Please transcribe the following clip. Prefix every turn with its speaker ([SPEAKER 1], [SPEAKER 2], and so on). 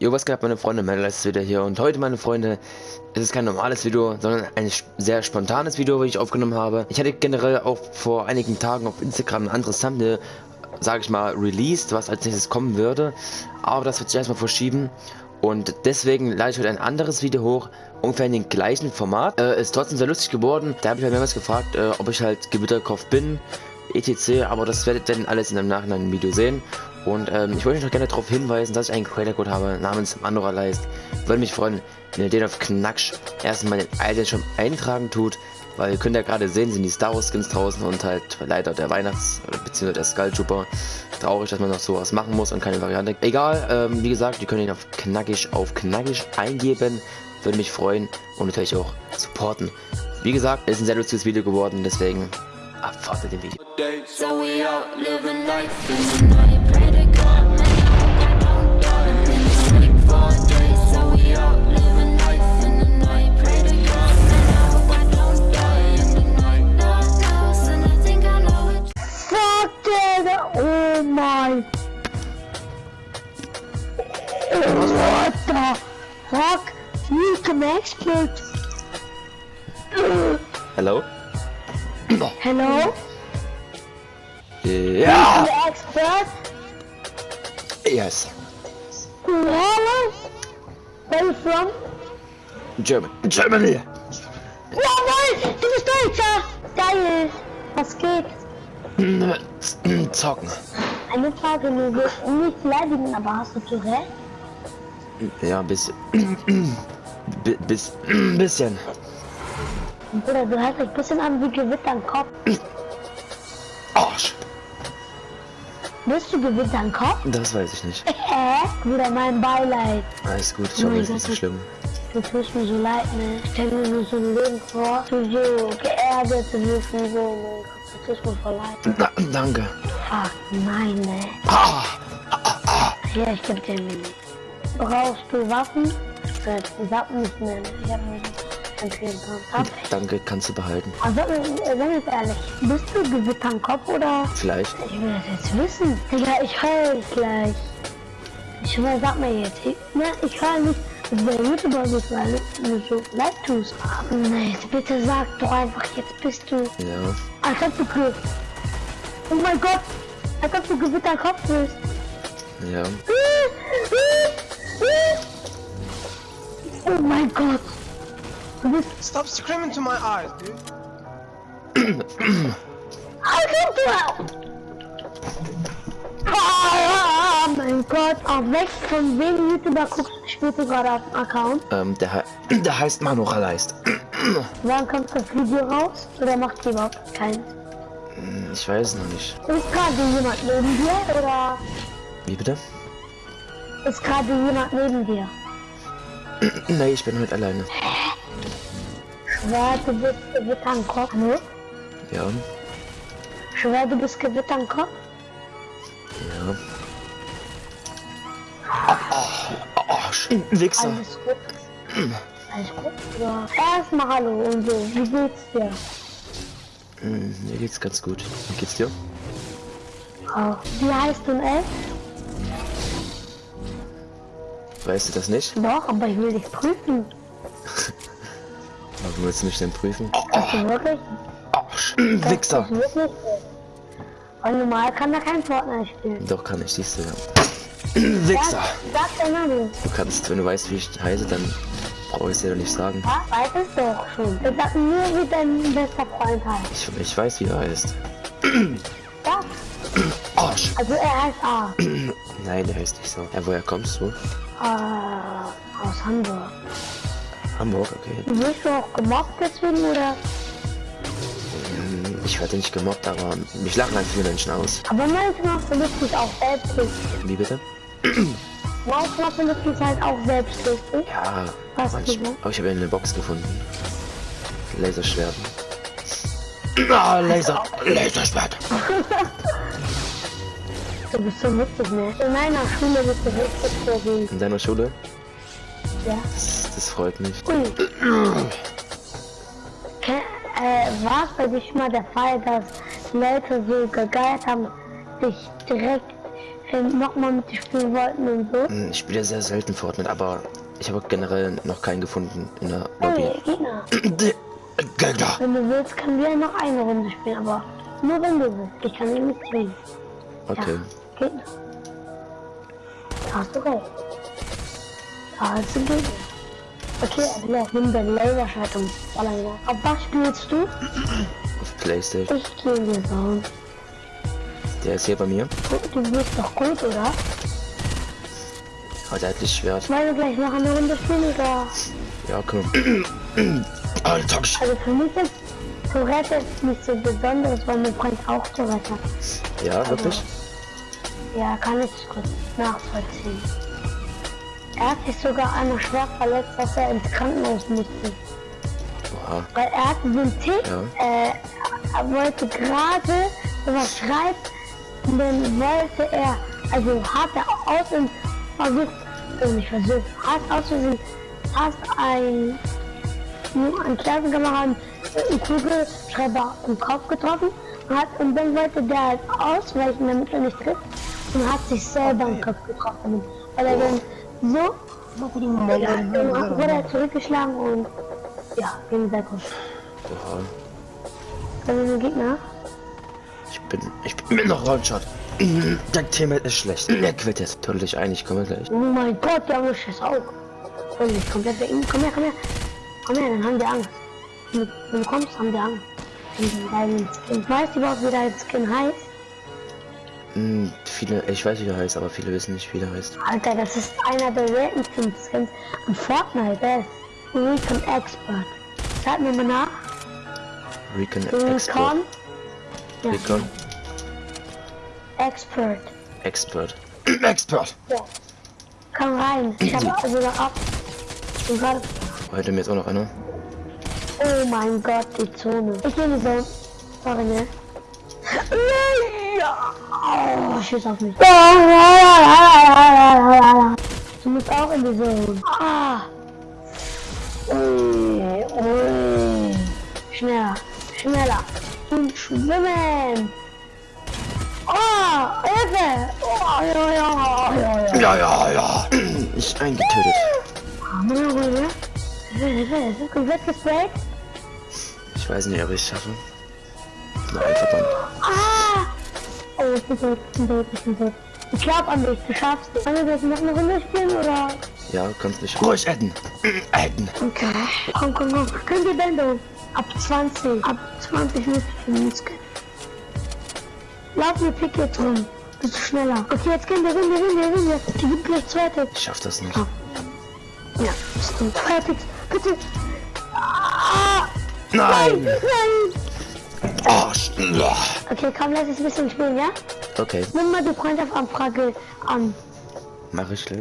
[SPEAKER 1] Jo, was geht meine Freunde, Metal ist wieder hier und heute meine Freunde, ist es kein normales Video, sondern ein sehr spontanes Video, was ich aufgenommen habe. Ich hatte generell auch vor einigen Tagen auf Instagram ein anderes Thumbnail, sage ich mal, released, was als nächstes kommen würde, aber das wird sich erstmal verschieben und deswegen lade ich heute ein anderes Video hoch, ungefähr in dem gleichen Format. Äh, ist trotzdem sehr lustig geworden, da habe ich halt mehrmals gefragt, äh, ob ich halt Gewitterkopf bin, etc., aber das werdet ihr dann alles in einem Nachhinein im Video sehen. Und ähm, ich wollte euch noch gerne darauf hinweisen, dass ich einen Creator Code habe namens Mandoralize. Würde mich freuen, wenn ihr den auf Knacksch erstmal den schon eintragen tut. Weil ihr könnt ja gerade sehen, sind die Star Wars Skins draußen und halt leider der Weihnachts- bzw. der Skull Trooper. Traurig, dass man noch sowas machen muss und keine Variante. Egal, ähm, wie gesagt, ihr könnt ihn auf knackig auf knackig eingeben. Würde mich freuen und natürlich auch supporten. Wie gesagt, es ist ein sehr lustiges Video geworden, deswegen abwartet den Video.
[SPEAKER 2] So
[SPEAKER 3] Expert.
[SPEAKER 1] Hello?
[SPEAKER 3] Hello?
[SPEAKER 1] Ja!
[SPEAKER 3] The expert?
[SPEAKER 1] Yes.
[SPEAKER 3] Hello? Where you from?
[SPEAKER 1] German. Germany.
[SPEAKER 3] Jawohl, du bist Deutscher. Geil. Was geht?
[SPEAKER 1] Zocken.
[SPEAKER 3] Eine Frage, du willst nicht beleidigen, aber hast du Tourette?
[SPEAKER 1] Ja, bis, bi- bis, bisschen.
[SPEAKER 3] Bruder, du hast dich ein bisschen an wie Gewitter am Kopf.
[SPEAKER 1] Arsch.
[SPEAKER 3] Bist du Gewitter am Kopf?
[SPEAKER 1] Das weiß ich nicht.
[SPEAKER 3] Hä? Bruder, mein Beileid.
[SPEAKER 1] Alles gut, ich
[SPEAKER 3] Oh
[SPEAKER 1] hoffe,
[SPEAKER 3] mein
[SPEAKER 1] es ist nicht so schlimm.
[SPEAKER 3] Du tust mir so leid, ne? Ich stell mir nur so ein Leben vor, du so geerdet, du wirst wie so, Gott, du tust mir voll leid.
[SPEAKER 1] Na, danke.
[SPEAKER 3] Fuck, nein, ne?
[SPEAKER 1] Ah,
[SPEAKER 3] Ja, ich geb dir nicht. Brauchst du Waffen? Äh, Waffen nicht mehr? Ich hab nicht ich.
[SPEAKER 1] danke, kannst du behalten.
[SPEAKER 3] Sag mir jetzt ehrlich, bist du Gewitter am Kopf oder?
[SPEAKER 1] Vielleicht.
[SPEAKER 3] Ich will das jetzt wissen. Digga, ich heul gleich. Ich schwör, sag mir jetzt. Ich, ne, ich heul nicht, der YouTuber bist, weil du so leid tust. Nee, bitte sag doch einfach, jetzt bist du.
[SPEAKER 1] Ja.
[SPEAKER 3] Als ob du Glück. Oh mein Gott, als ob du Kopf bist.
[SPEAKER 1] Ja.
[SPEAKER 3] Oh mein Gott.
[SPEAKER 4] Stop screaming to my eyes, dude.
[SPEAKER 3] Als ob du. Ah, mein Gott. Auf welchen von wem YouTuber guckst, spielst du gerade auf dem Account?
[SPEAKER 1] Ähm, der, he- der heißt Manuchaleist.
[SPEAKER 3] Wann kommt das Video raus? Oder macht ihr überhaupt keins?
[SPEAKER 1] Ich weiß noch nicht.
[SPEAKER 3] Ist gerade jemand neben dir oder
[SPEAKER 1] Wie bitte?
[SPEAKER 3] ist gerade jemand neben dir?
[SPEAKER 1] Nee, ich bin heute alleine.
[SPEAKER 3] Schwer, du bist Gewitter am Kopf, ne?
[SPEAKER 1] Ja.
[SPEAKER 3] Schwer, du bist Gewitter am Kopf?
[SPEAKER 1] Ja. Arsch. Wichser.
[SPEAKER 3] Alles gut? Alles gut? Ja. Erstmal hallo und so, wie geht's dir?
[SPEAKER 1] Hm, Mir geht's ganz gut. Wie geht's dir?
[SPEAKER 3] Oh. Wie heißt du in elf?
[SPEAKER 1] Weißt du das nicht?
[SPEAKER 3] Doch, aber ich will dich prüfen.
[SPEAKER 1] Warum willst du mich denn prüfen?
[SPEAKER 3] Hast du wirklich? Das
[SPEAKER 1] Wichser.
[SPEAKER 3] wirklich. Weil normal kann er kein Fortnite spielen.
[SPEAKER 1] Doch, kann ich, siehst du ja. Wichser.
[SPEAKER 3] Sag dein Name.
[SPEAKER 1] Du kannst, wenn du weißt, wie ich heiße, dann brauche ich es dir doch nicht sagen.
[SPEAKER 3] Ja, weiß es doch schon. Wir sagen nur, wie dein bester Freund heißt.
[SPEAKER 1] Ich, ich weiß, wie er heißt.
[SPEAKER 3] Ja,
[SPEAKER 1] Arsch.
[SPEAKER 3] also er heißt A.
[SPEAKER 1] Nein, der heißt nicht so. Ja, woher kommst du?
[SPEAKER 3] Äh, aus Hamburg.
[SPEAKER 1] Hamburg, okay.
[SPEAKER 3] Wirst du auch gemobbt deswegen oder?
[SPEAKER 1] Ich werde nicht gemobbt, aber mich lachen halt viele Menschen aus.
[SPEAKER 3] Aber manchmal du es auch selbstlich.
[SPEAKER 1] Wie bitte?
[SPEAKER 3] Manchmal du es halt auch selbstlich.
[SPEAKER 1] Ja,
[SPEAKER 3] Was
[SPEAKER 1] manchmal. Aber ich habe eine Box gefunden. Laserschwert. Ah, Laser. Laserschwert.
[SPEAKER 3] Du bist so witzig, ne? In meiner Schule bist du richtig vorgehen.
[SPEAKER 1] In deiner Schule?
[SPEAKER 3] Ja.
[SPEAKER 1] Das, das freut mich.
[SPEAKER 3] Ui. Äh, war es bei dir schon mal der Fall, dass Leute so gegeiert haben, dich direkt ähm, nochmal mit dir spielen wollten und so.
[SPEAKER 1] Hm, Ich spiele sehr selten Fortnite, aber ich habe generell noch keinen gefunden in der Lobby.
[SPEAKER 3] Hey, Gegner. Wenn du willst, können wir noch eine Runde spielen, aber nur wenn du willst. Ich kann dich nicht zwingen.
[SPEAKER 1] Okay.
[SPEAKER 3] Ja. Da hast du recht. Da hast du Gegner. Okay, Adler, nimm dein Laserschwert und. Auf was spielst du?
[SPEAKER 1] Auf Playstation.
[SPEAKER 3] Ich gehe die Zone.
[SPEAKER 1] Der ist hier bei mir.
[SPEAKER 3] Du, du bist doch gut, oder?
[SPEAKER 1] Aber der hat Lichtschwert.
[SPEAKER 3] Wollen wir gleich noch eine Runde spielen, oder?
[SPEAKER 1] Ja, komm. Alter,
[SPEAKER 3] Also für mich ist Tourette nicht so besonderes, weil mein Freund auch Tourette hat.
[SPEAKER 1] Ja, wirklich?
[SPEAKER 3] Ja, kann ich kurz nachvollziehen. Er hat sich sogar einmal schwer verletzt, dass er ins Krankenhaus musste.
[SPEAKER 1] Oha.
[SPEAKER 3] Weil er hatte so einen Tick,
[SPEAKER 1] Ja.
[SPEAKER 3] äh, er wollte gerade sowas schreiben und dann wollte er, also hat er aus und versucht, oh nicht versucht, hat aus Versehen fast ein, ein Klassenkameraden einen Kugelschreiber im Kopf getroffen hat, und dann wollte der halt ausweichen, damit er nicht trifft und hat sich selber im Kopf getroffen, weil er dann so, ja, dann wurde er zurückgeschlagen und ja, ging sehr gut.
[SPEAKER 1] Oha.
[SPEAKER 3] Also ein Gegner.
[SPEAKER 1] Ich bin. Ich bin noch Roundshot. Der Teammate ist schlecht. Er quittet. Tunnel dich ein, ich komme gleich.
[SPEAKER 3] Oh mein Gott, der muss es auch. Und ich komplett ihm. Komm her, komm her. Komm her, dann haben wir Angst. Wenn du kommst, haben wir Angst. Weißt du überhaupt, wie dein Skin heißt?
[SPEAKER 1] Hm, viele. Ich weiß, wie der heißt, aber viele wissen nicht, wie der heißt.
[SPEAKER 3] Alter, das ist einer der seltensten Skins in Fortnite. Der ist Recon Expert. Sag mir mal nach.
[SPEAKER 1] Recon
[SPEAKER 3] Recon.
[SPEAKER 1] Expert.
[SPEAKER 3] Ja,
[SPEAKER 1] Recon
[SPEAKER 3] Expert.
[SPEAKER 1] Expert. Expert!
[SPEAKER 3] Ja. Komm rein. Ich hab also noch ab.
[SPEAKER 1] Heute mir jetzt auch noch einer.
[SPEAKER 3] Oh mein Gott, die Zone. Ich nehme die Zone. Sorry, ne? Oh, schieß auf mich. Du musst auch in die Zone. Ah. Ui, ui. Schneller, schneller. Und schwimmen. Oh, Hilfe. Oh, ja, ja, ja, ja.
[SPEAKER 1] Ja, ja, ja. Ich eingetötet.
[SPEAKER 3] Hilfe, Hilfe, es ist komplett gesprayt.
[SPEAKER 1] Ich weiß nicht, ob ich es schaffe. Noch ein Verband.
[SPEAKER 3] Ah! Oh, ich bin tot, ich bin tot, ich bin tot. Ich glaub an dich, du schaffst es. Wollen wir jetzt noch eine Runde spielen oder?
[SPEAKER 1] Ja, kannst mich ruhig adden. Adden.
[SPEAKER 3] Okay. Komm, komm, komm. Könnt ihr Bänder? Ab 20. Ab 20 müsst ihr für uns gehen. Lauf mir Pick jetzt rum. Bist du schneller. Okay, jetzt gehen wir, wir, wir, gehen wir. Die gibt gleich zwei Ticks.
[SPEAKER 1] Ich schaff das nicht.
[SPEAKER 3] Ja, bist du. Zwei Ticks. Bitte. Ah!
[SPEAKER 1] Nein!
[SPEAKER 3] Nein!
[SPEAKER 1] Oh.
[SPEAKER 3] Okay, komm, lass uns ein bisschen spielen, ja?
[SPEAKER 1] Okay,
[SPEAKER 3] Nimm mal die Freundschaftsanfrage an.
[SPEAKER 1] mach ich gleich.